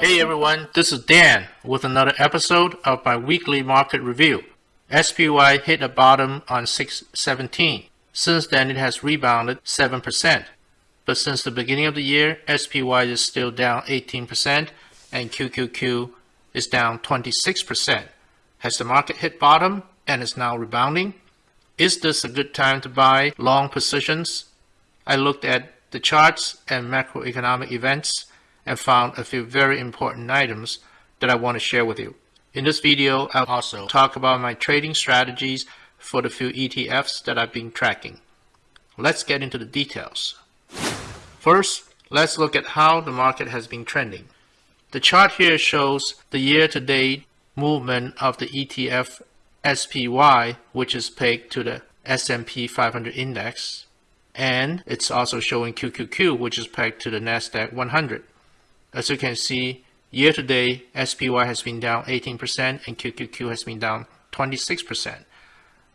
Hey everyone, this is Dan with another episode of my weekly market review. SPY hit a bottom on 617. Since then it has rebounded 7%. But since the beginning of the year, SPY is still down 18% and QQQ is down 26%. Has the market hit bottom and is now rebounding? Is this a good time to buy long positions? I looked at the charts and macroeconomic events and found a few very important items that I want to share with you. In this video, I'll also talk about my trading strategies for the few ETFs that I've been tracking. Let's get into the details. First, let's look at how the market has been trending. The chart here shows the year-to-date movement of the ETF SPY, which is pegged to the S&P 500 index, and it's also showing QQQ, which is pegged to the NASDAQ 100. As you can see, year to date, SPY has been down 18% and QQQ has been down 26%.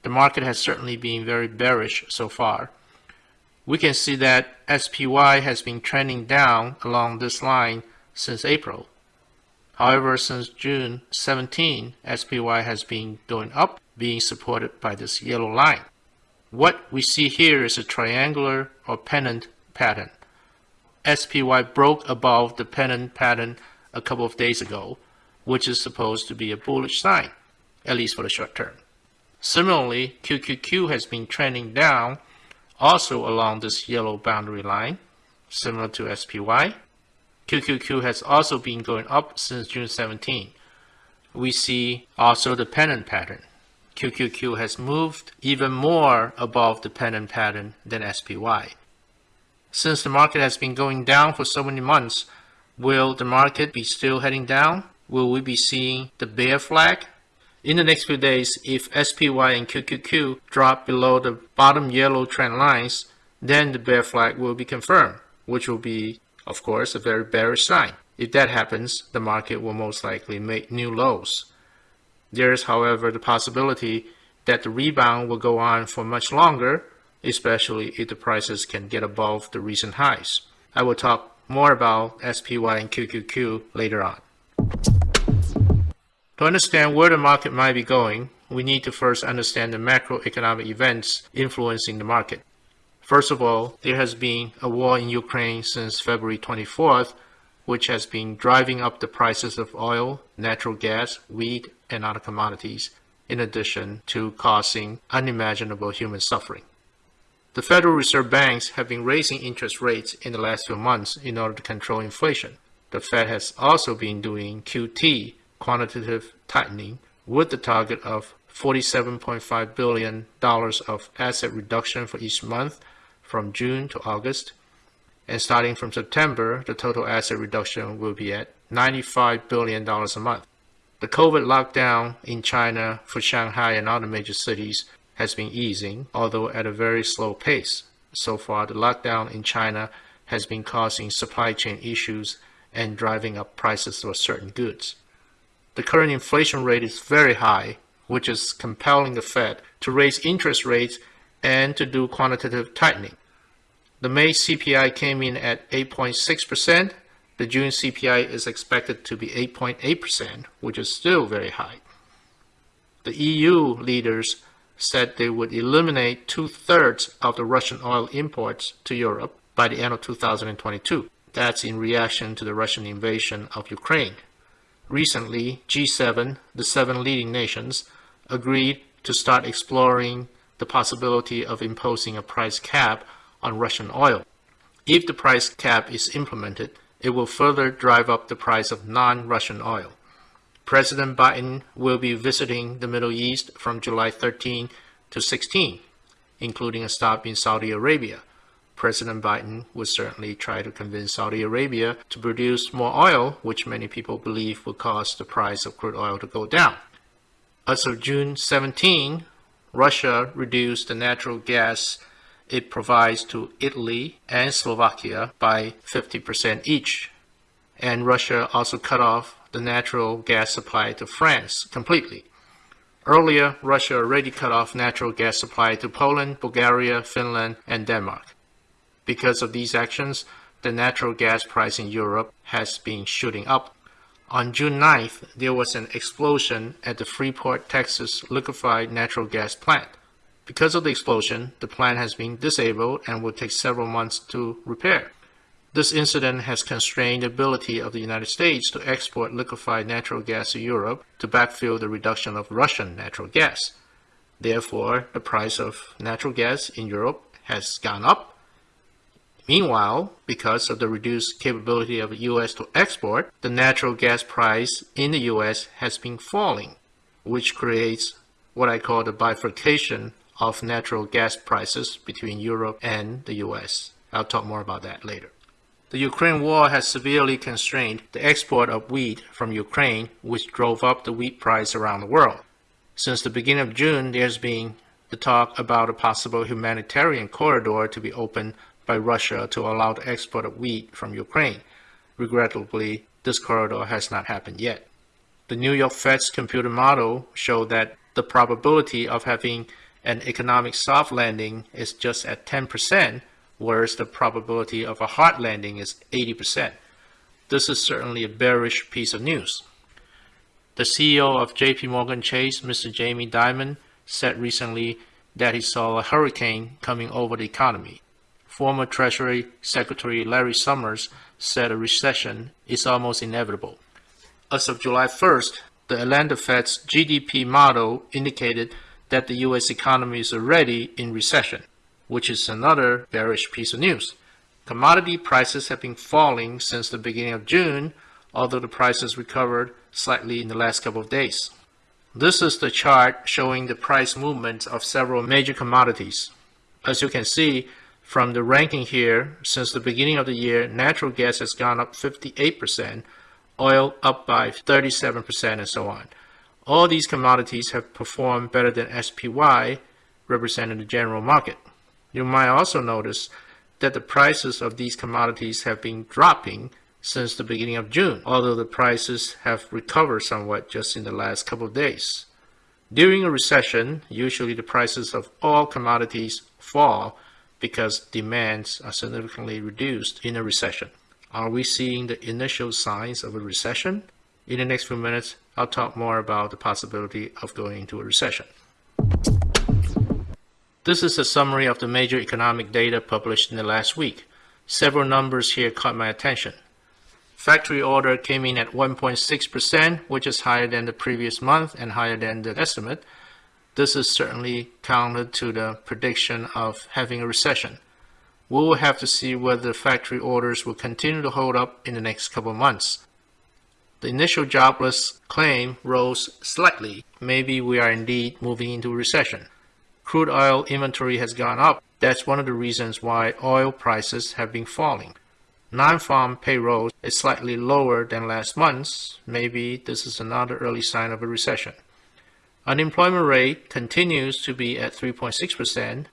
The market has certainly been very bearish so far. We can see that SPY has been trending down along this line since April. However, since June 17, SPY has been going up, being supported by this yellow line. What we see here is a triangular or pennant pattern. SPY broke above the pennant pattern a couple of days ago, which is supposed to be a bullish sign, at least for the short term. Similarly, QQQ has been trending down also along this yellow boundary line, similar to SPY. QQQ has also been going up since June 17. We see also the pennant pattern. QQQ has moved even more above the pennant pattern than SPY. Since the market has been going down for so many months, will the market be still heading down? Will we be seeing the bear flag? In the next few days, if SPY and QQQ drop below the bottom yellow trend lines, then the bear flag will be confirmed, which will be, of course, a very bearish sign. If that happens, the market will most likely make new lows. There is, however, the possibility that the rebound will go on for much longer especially if the prices can get above the recent highs. I will talk more about SPY and QQQ later on. To understand where the market might be going, we need to first understand the macroeconomic events influencing the market. First of all, there has been a war in Ukraine since February 24th, which has been driving up the prices of oil, natural gas, wheat, and other commodities, in addition to causing unimaginable human suffering. The Federal Reserve banks have been raising interest rates in the last few months in order to control inflation. The Fed has also been doing QT, quantitative tightening, with the target of $47.5 billion of asset reduction for each month from June to August. And starting from September, the total asset reduction will be at $95 billion a month. The COVID lockdown in China for Shanghai and other major cities has been easing, although at a very slow pace. So far, the lockdown in China has been causing supply chain issues and driving up prices for certain goods. The current inflation rate is very high, which is compelling the Fed to raise interest rates and to do quantitative tightening. The May CPI came in at 8.6%. The June CPI is expected to be 8.8%, which is still very high. The EU leaders said they would eliminate two-thirds of the Russian oil imports to Europe by the end of 2022. That's in reaction to the Russian invasion of Ukraine. Recently, G7, the seven leading nations, agreed to start exploring the possibility of imposing a price cap on Russian oil. If the price cap is implemented, it will further drive up the price of non-Russian oil. President Biden will be visiting the Middle East from July 13 to 16, including a stop in Saudi Arabia. President Biden would certainly try to convince Saudi Arabia to produce more oil, which many people believe will cause the price of crude oil to go down. As of June 17, Russia reduced the natural gas it provides to Italy and Slovakia by 50% each. And Russia also cut off the natural gas supply to France completely. Earlier, Russia already cut off natural gas supply to Poland, Bulgaria, Finland, and Denmark. Because of these actions, the natural gas price in Europe has been shooting up. On June 9th, there was an explosion at the Freeport, Texas liquefied natural gas plant. Because of the explosion, the plant has been disabled and will take several months to repair. This incident has constrained the ability of the United States to export liquefied natural gas to Europe to backfill the reduction of Russian natural gas. Therefore, the price of natural gas in Europe has gone up. Meanwhile, because of the reduced capability of the US to export, the natural gas price in the US has been falling, which creates what I call the bifurcation of natural gas prices between Europe and the US. I'll talk more about that later. The Ukraine war has severely constrained the export of wheat from Ukraine, which drove up the wheat price around the world. Since the beginning of June, there's been the talk about a possible humanitarian corridor to be opened by Russia to allow the export of wheat from Ukraine. Regrettably, this corridor has not happened yet. The New York Fed's computer model showed that the probability of having an economic soft landing is just at 10%, whereas the probability of a hard landing is 80%. This is certainly a bearish piece of news. The CEO of JP Morgan Chase, Mr. Jamie Dimon, said recently that he saw a hurricane coming over the economy. Former Treasury Secretary Larry Summers said a recession is almost inevitable. As of July 1st, the Atlanta Fed's GDP model indicated that the U.S. economy is already in recession which is another bearish piece of news. Commodity prices have been falling since the beginning of June, although the prices recovered slightly in the last couple of days. This is the chart showing the price movement of several major commodities. As you can see from the ranking here, since the beginning of the year, natural gas has gone up 58%, oil up by 37%, and so on. All these commodities have performed better than SPY, representing the general market. You might also notice that the prices of these commodities have been dropping since the beginning of June, although the prices have recovered somewhat just in the last couple of days. During a recession, usually the prices of all commodities fall because demands are significantly reduced in a recession. Are we seeing the initial signs of a recession? In the next few minutes, I'll talk more about the possibility of going into a recession. This is a summary of the major economic data published in the last week. Several numbers here caught my attention. Factory order came in at 1.6%, which is higher than the previous month and higher than the estimate. This is certainly counter to the prediction of having a recession. We will have to see whether factory orders will continue to hold up in the next couple of months. The initial jobless claim rose slightly. Maybe we are indeed moving into a recession crude oil inventory has gone up. That's one of the reasons why oil prices have been falling. Non-farm payroll is slightly lower than last month's. Maybe this is another early sign of a recession. Unemployment rate continues to be at 3.6%.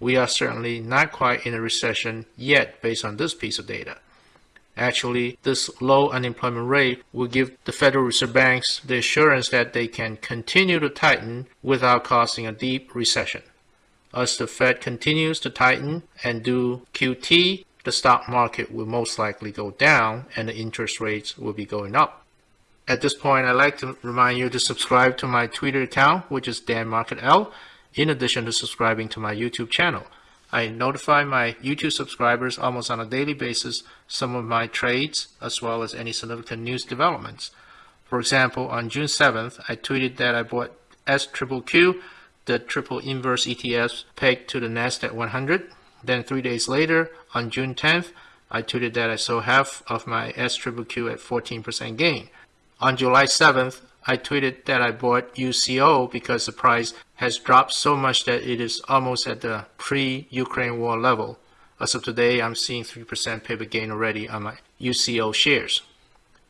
We are certainly not quite in a recession yet based on this piece of data. Actually, this low unemployment rate will give the Federal Reserve Banks the assurance that they can continue to tighten without causing a deep recession. As the Fed continues to tighten and do QT, the stock market will most likely go down and the interest rates will be going up. At this point, I'd like to remind you to subscribe to my Twitter account, which is Dan Market L, in addition to subscribing to my YouTube channel. I notify my YouTube subscribers almost on a daily basis some of my trades as well as any significant news developments. For example, on June 7th, I tweeted that I bought SQQQ, the triple inverse ETF pegged to the NASDAQ 100. Then three days later, on June 10th, I tweeted that I sold half of my SQQQ at 14% gain. On July 7th, I tweeted that I bought UCO because the price has dropped so much that it is almost at the pre-Ukraine war level. As of today, I'm seeing 3% paper gain already on my UCO shares.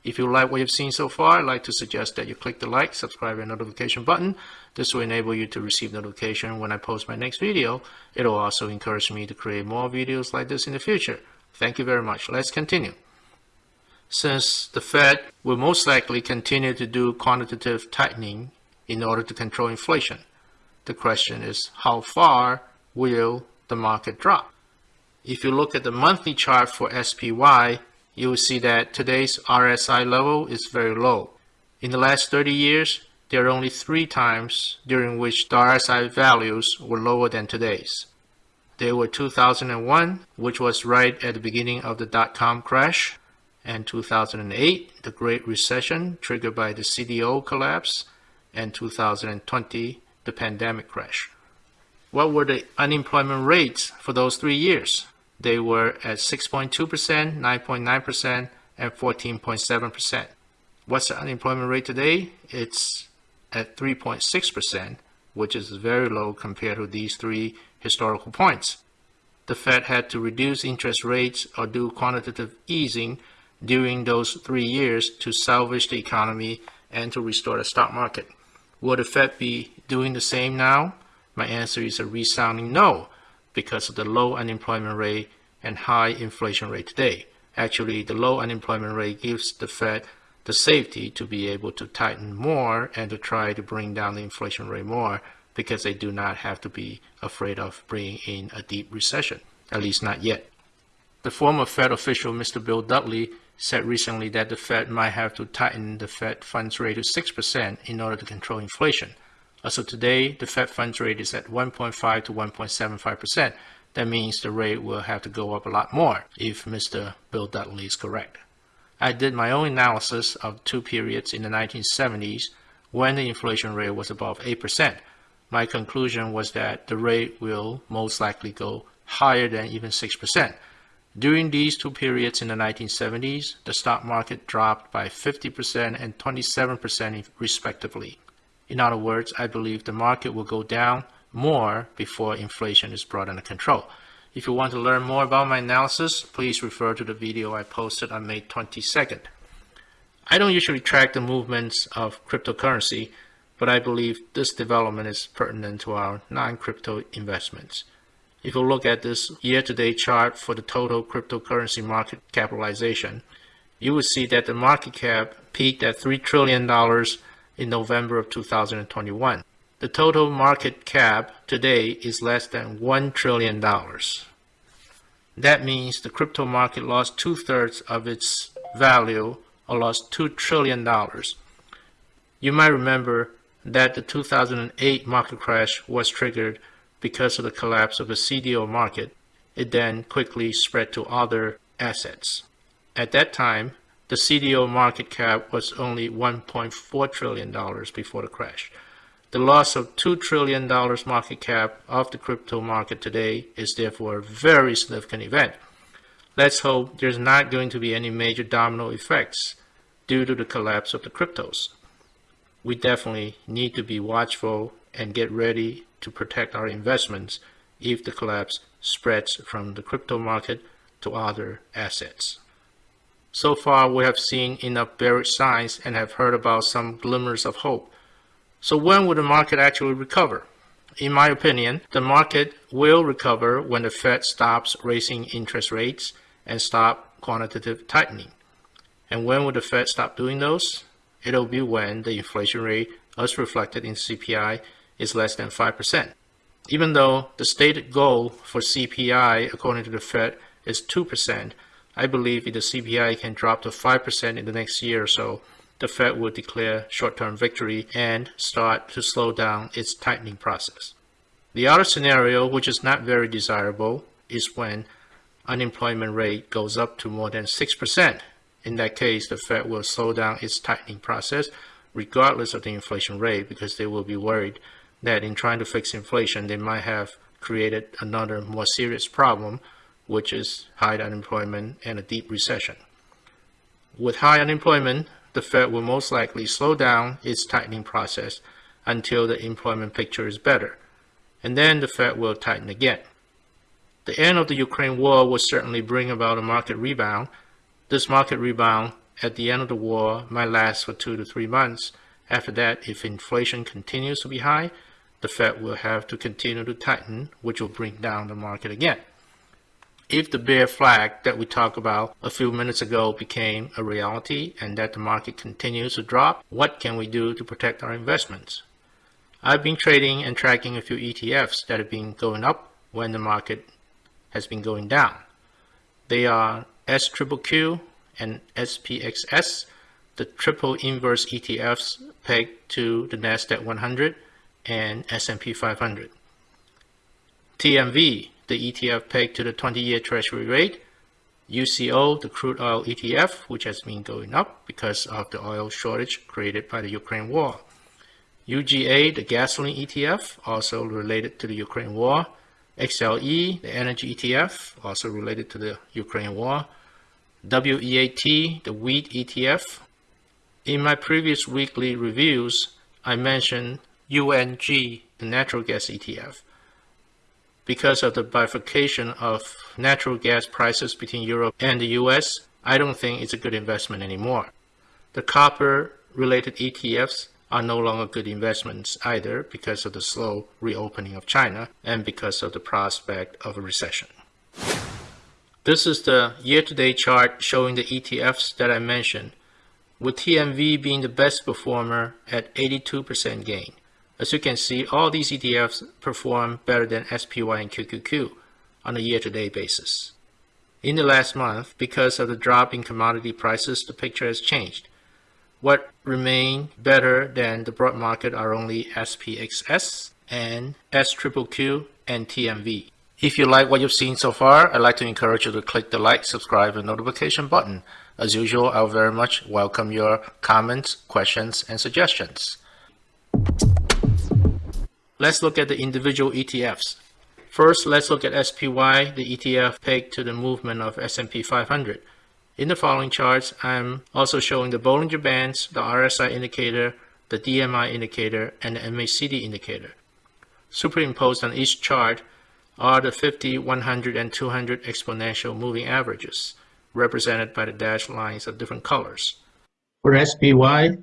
If you like what you've seen so far, I'd like to suggest that you click the like, subscribe, and notification button. This will enable you to receive notification when I post my next video. It'll also encourage me to create more videos like this in the future. Thank you very much. Let's continue since the Fed will most likely continue to do quantitative tightening in order to control inflation. The question is, how far will the market drop? If you look at the monthly chart for SPY, you will see that today's RSI level is very low. In the last 30 years, there are only three times during which the RSI values were lower than today's. They were 2001, which was right at the beginning of the dot-com crash, and 2008, the Great Recession triggered by the CDO collapse, and 2020, the pandemic crash. What were the unemployment rates for those three years? They were at 6.2%, 9.9%, and 14.7%. What's the unemployment rate today? It's at 3.6%, which is very low compared to these three historical points. The Fed had to reduce interest rates or do quantitative easing during those three years to salvage the economy and to restore the stock market. Will the Fed be doing the same now? My answer is a resounding no, because of the low unemployment rate and high inflation rate today. Actually, the low unemployment rate gives the Fed the safety to be able to tighten more and to try to bring down the inflation rate more because they do not have to be afraid of bringing in a deep recession, at least not yet. The former Fed official, Mr. Bill Dudley, said recently that the Fed might have to tighten the Fed funds rate to 6% in order to control inflation. So today, the Fed funds rate is at 1.5 to 1.75%. That means the rate will have to go up a lot more if Mr. Bill Dudley is correct. I did my own analysis of two periods in the 1970s when the inflation rate was above 8%. My conclusion was that the rate will most likely go higher than even 6%. During these two periods in the 1970s, the stock market dropped by 50% and 27% respectively. In other words, I believe the market will go down more before inflation is brought under control. If you want to learn more about my analysis, please refer to the video I posted on May 22nd. I don't usually track the movements of cryptocurrency, but I believe this development is pertinent to our non-crypto investments. If you look at this year-to-date chart for the total cryptocurrency market capitalization, you will see that the market cap peaked at $3 trillion in November of 2021. The total market cap today is less than $1 trillion. That means the crypto market lost two-thirds of its value or lost $2 trillion. You might remember that the 2008 market crash was triggered because of the collapse of the CDO market. It then quickly spread to other assets. At that time, the CDO market cap was only $1.4 trillion before the crash. The loss of $2 trillion market cap of the crypto market today is therefore a very significant event. Let's hope there's not going to be any major domino effects due to the collapse of the cryptos. We definitely need to be watchful and get ready to protect our investments if the collapse spreads from the crypto market to other assets. So far, we have seen enough bearish signs and have heard about some glimmers of hope. So when will the market actually recover? In my opinion, the market will recover when the Fed stops raising interest rates and stop quantitative tightening. And when will the Fed stop doing those? It'll be when the inflation rate, as reflected in CPI, is less than 5%. Even though the stated goal for CPI, according to the Fed, is 2%, I believe if the CPI can drop to 5% in the next year or so, the Fed will declare short-term victory and start to slow down its tightening process. The other scenario, which is not very desirable, is when unemployment rate goes up to more than 6%. In that case, the Fed will slow down its tightening process regardless of the inflation rate because they will be worried that in trying to fix inflation, they might have created another more serious problem, which is high unemployment and a deep recession. With high unemployment, the Fed will most likely slow down its tightening process until the employment picture is better, and then the Fed will tighten again. The end of the Ukraine war will certainly bring about a market rebound. This market rebound at the end of the war might last for two to three months. After that, if inflation continues to be high, the Fed will have to continue to tighten, which will bring down the market again. If the bear flag that we talked about a few minutes ago became a reality and that the market continues to drop, what can we do to protect our investments? I've been trading and tracking a few ETFs that have been going up when the market has been going down. They are SQQQ, and SPXS, the triple inverse ETFs pegged to the NASDAQ 100 and S&P 500. TMV, the ETF pegged to the 20-year Treasury rate, UCO, the crude oil ETF, which has been going up because of the oil shortage created by the Ukraine war. UGA, the gasoline ETF, also related to the Ukraine war. XLE, the energy ETF, also related to the Ukraine war. WEAT, the wheat ETF. In my previous weekly reviews, I mentioned UNG, the natural gas ETF. Because of the bifurcation of natural gas prices between Europe and the US, I don't think it's a good investment anymore. The copper related ETFs are no longer good investments either because of the slow reopening of China and because of the prospect of a recession. This is the year-to-date chart showing the ETFs that I mentioned, with TMV being the best performer at 82% gain. As you can see, all these ETFs perform better than SPY and QQQ on a year-to-date basis. In the last month, because of the drop in commodity prices, the picture has changed. What remain better than the broad market are only SPXS and SQQQ and TMV. If you like what you've seen so far, I'd like to encourage you to click the like, subscribe, and notification button. As usual, I will very much welcome your comments, questions, and suggestions. Let's look at the individual ETFs. First, let's look at SPY, the ETF pegged to the movement of S&P 500. In the following charts, I'm also showing the Bollinger Bands, the RSI indicator, the DMI indicator, and the MACD indicator. Superimposed on each chart are the 50, 100, and 200 exponential moving averages, represented by the dashed lines of different colors. For SPY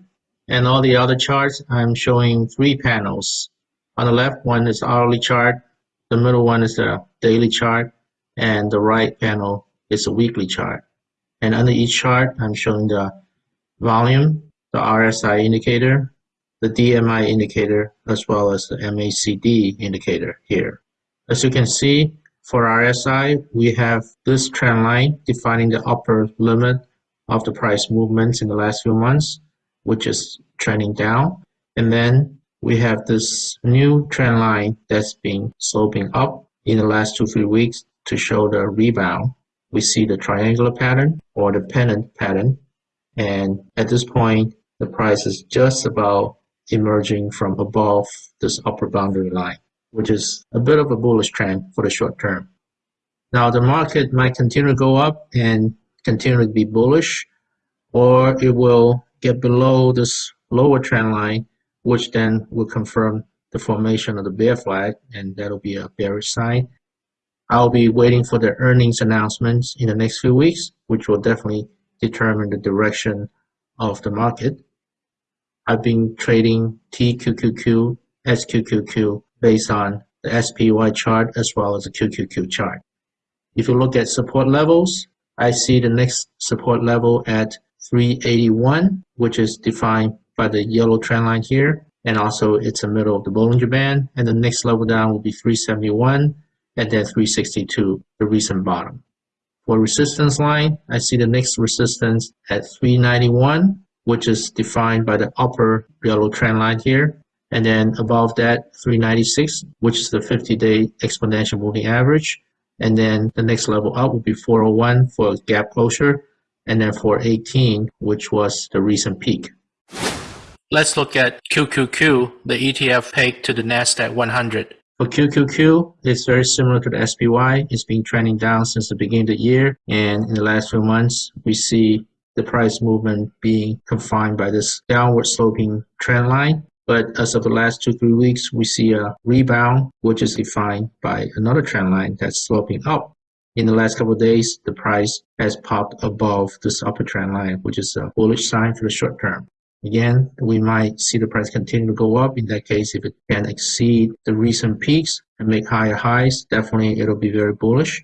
and all the other charts, I'm showing three panels. On the left one is hourly chart, the middle one is the daily chart, and the right panel is the weekly chart. And under each chart, I'm showing the volume, the RSI indicator, the DMI indicator, as well as the MACD indicator here. As you can see, for RSI, we have this trend line defining the upper limit of the price movements in the last few months, which is trending down. And then we have this new trend line that's been sloping up in the last two, three weeks to show the rebound. We see the triangular pattern or the pennant pattern. And at this point, the price is just about emerging from above this upper boundary line, which is a bit of a bullish trend for the short term. Now, the market might continue to go up and continue to be bullish, or it will get below this lower trend line which then will confirm the formation of the bear flag, and that'll be a bearish sign. I'll be waiting for the earnings announcements in the next few weeks, which will definitely determine the direction of the market. I've been trading TQQQ, SQQQ based on the SPY chart as well as the QQQ chart. If you look at support levels, I see the next support level at 381, which is defined by the yellow trend line here and also it's the middle of the Bollinger Band and the next level down will be 371 and then 362 the recent bottom. For resistance line I see the next resistance at 391 which is defined by the upper yellow trend line here and then above that 396 which is the 50-day exponential moving average and then the next level up will be 401 for gap closure and then 418 which was the recent peak. Let's look at QQQ, the ETF pegged to the NASDAQ 100. For QQQ, it's very similar to the SPY. It's been trending down since the beginning of the year. And in the last few months, we see the price movement being confined by this downward sloping trend line. But as of the last two, three weeks, we see a rebound, which is defined by another trend line that's sloping up. In the last couple of days, the price has popped above this upper trend line, which is a bullish sign for the short term. Again, we might see the price continue to go up. In that case, if it can exceed the recent peaks and make higher highs, definitely it'll be very bullish.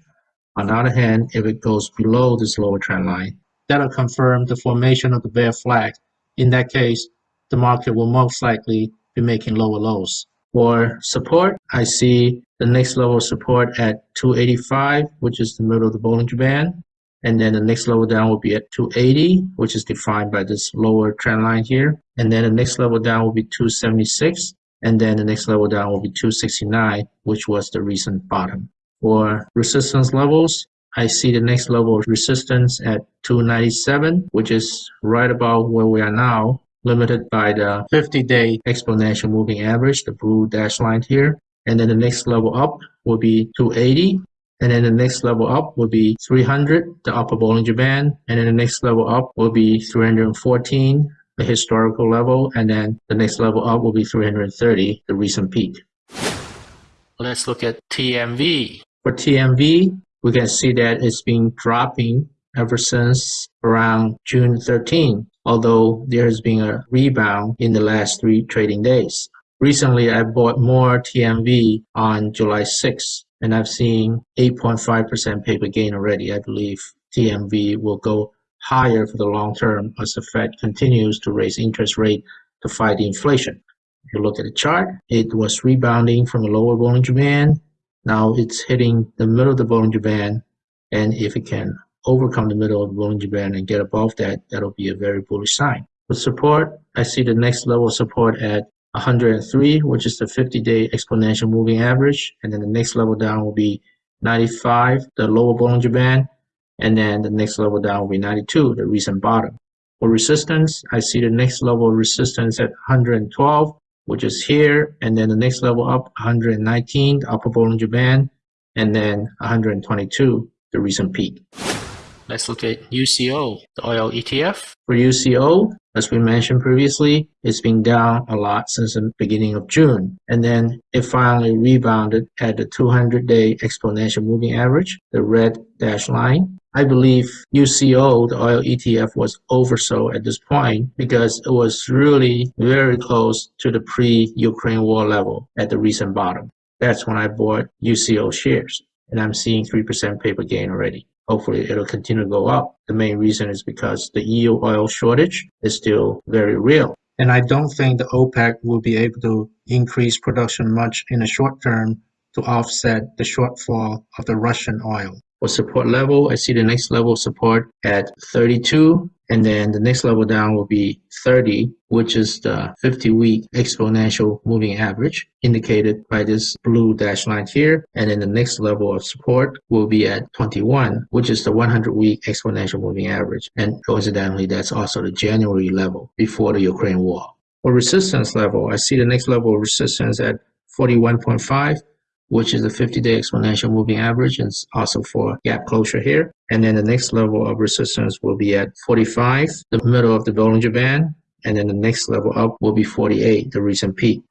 On the other hand, if it goes below this lower trend line, that'll confirm the formation of the bear flag. In that case, the market will most likely be making lower lows. For support, I see the next level of support at 285, which is the middle of the Bollinger Band. And then the next level down will be at 280, which is defined by this lower trend line here. And then the next level down will be 276, and then the next level down will be 269, which was the recent bottom. For resistance levels, I see the next level of resistance at 297, which is right about where we are now, limited by the 50-day exponential moving average, the blue dash line here. And then the next level up will be 280. And then the next level up will be 300, the upper Bollinger Band. And then the next level up will be 314, the historical level. And then the next level up will be 330, the recent peak. Let's look at TMV. For TMV, we can see that it's been dropping ever since around June 13, although there has been a rebound in the last three trading days. Recently, I bought more TMV on July 6, and I've seen 8.5% paper gain already. I believe TMV will go higher for the long term as the Fed continues to raise interest rate to fight inflation. If you look at the chart, it was rebounding from a lower Bollinger Band now it's hitting the middle of the Bollinger Band, and if it can overcome the middle of the Bollinger Band and get above that, that'll be a very bullish sign. With support, I see the next level of support at 103, which is the 50-day exponential moving average, and then the next level down will be 95, the lower Bollinger Band, and then the next level down will be 92, the recent bottom. For resistance, I see the next level of resistance at 112, which is here, and then the next level up, 119, the upper Bollinger Band, and then 122, the recent peak. Let's look at UCO, the oil ETF. For UCO, as we mentioned previously, it's been down a lot since the beginning of June. And then it finally rebounded at the 200-day exponential moving average, the red dash line. I believe UCO, the oil ETF, was oversold at this point because it was really very close to the pre-Ukraine war level at the recent bottom. That's when I bought UCO shares, and I'm seeing 3% paper gain already. Hopefully it'll continue to go up. The main reason is because the EU oil shortage is still very real. And I don't think the OPEC will be able to increase production much in the short term to offset the shortfall of the Russian oil. For support level, I see the next level support at 32 and then the next level down will be 30, which is the 50-week exponential moving average indicated by this blue dash line here. And then the next level of support will be at 21, which is the 100-week exponential moving average. And coincidentally, that's also the January level before the Ukraine war. For resistance level, I see the next level of resistance at 41.5 which is a 50-day exponential moving average and also for gap closure here. And then the next level of resistance will be at 45, the middle of the Bollinger Band, and then the next level up will be 48, the recent peak.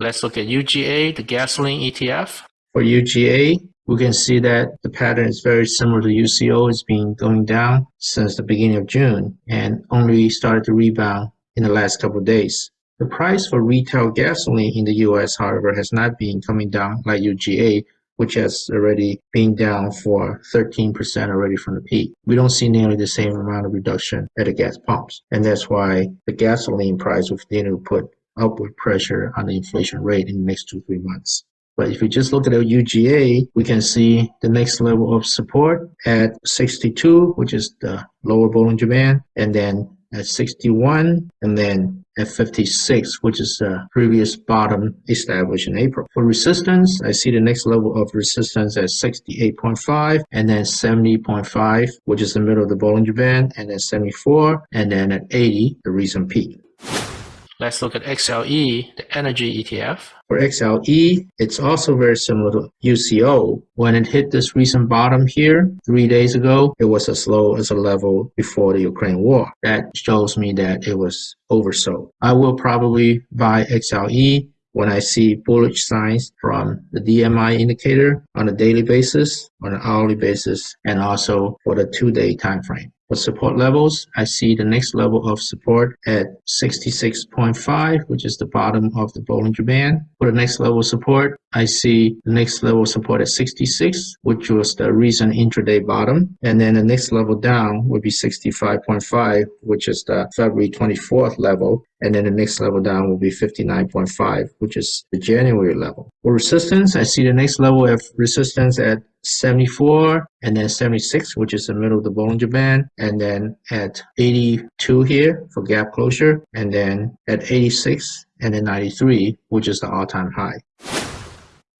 Let's look at UGA, the gasoline ETF. For UGA, we can see that the pattern is very similar to UCO. It's been going down since the beginning of June and only started to rebound in the last couple of days. The price for retail gasoline in the US, however, has not been coming down like UGA, which has already been down for 13% already from the peak. We don't see nearly the same amount of reduction at the gas pumps. And that's why the gasoline price will continue to put upward pressure on the inflation rate in the next two, three months. But if we just look at the UGA, we can see the next level of support at 62, which is the lower Bollinger Band, and then at 61, and then at 56, which is the previous bottom established in April. For resistance, I see the next level of resistance at 68.5 and then 70.5, which is the middle of the Bollinger Band, and then 74, and then at 80, the recent peak. Let's look at XLE, the energy ETF. For XLE, it's also very similar to UCO. When it hit this recent bottom here three days ago, it was as low as a level before the Ukraine war. That shows me that it was oversold. I will probably buy XLE when I see bullish signs from the DMI indicator on a daily basis, on an hourly basis, and also for the two-day time frame. For support levels, I see the next level of support at 66.5, which is the bottom of the Bollinger Band. For the next level of support, I see the next level of support at 66, which was the recent intraday bottom. And then the next level down would be 65.5, which is the February 24th level. And then the next level down will be 59.5, which is the January level. For resistance, I see the next level of resistance at 74 and then 76, which is the middle of the Bollinger Band, and then at 82 here for gap closure, and then at 86 and then 93, which is the all-time high.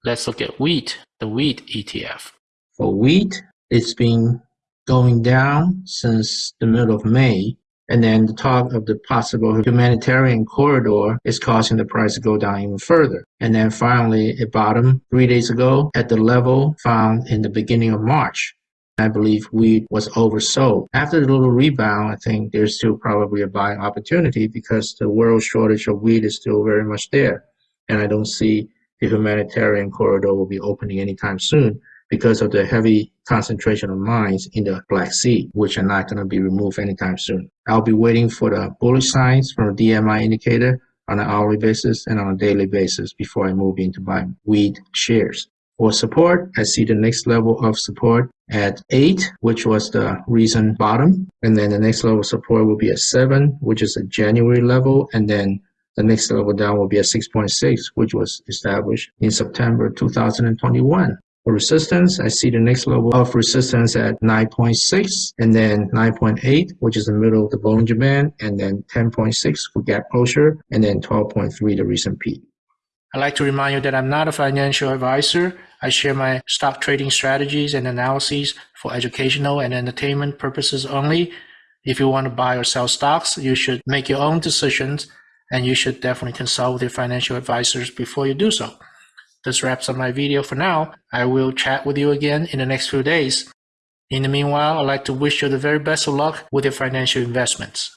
Let's look at wheat, the wheat ETF. For wheat, it's been going down since the middle of May, and then the talk of the possible humanitarian corridor is causing the price to go down even further. And then finally, it bottomed three days ago at the level found in the beginning of March. I believe wheat was oversold. After the little rebound, I think there's still probably a buying opportunity because the world shortage of wheat is still very much there. And I don't see the humanitarian corridor will be opening anytime soon because of the heavy concentration of mines in the Black Sea, which are not going to be removed anytime soon. I'll be waiting for the bullish signs from the DMI indicator on an hourly basis and on a daily basis before I move into buying wheat shares. For support, I see the next level of support at 8, which was the recent bottom. And then the next level of support will be at 7, which is a January level. And then the next level down will be at 6.6, which was established in September 2021. Resistance, I see the next level of resistance at 9.6 and then 9.8, which is the middle of the Bollinger Band, and then 10.6 for gap closure, and then 12.3, the recent peak. I'd like to remind you that I'm not a financial advisor. I share my stock trading strategies and analyses for educational and entertainment purposes only. If you want to buy or sell stocks, you should make your own decisions and you should definitely consult with your financial advisors before you do so. This wraps up my video for now. I will chat with you again in the next few days. In the meanwhile, I'd like to wish you the very best of luck with your financial investments.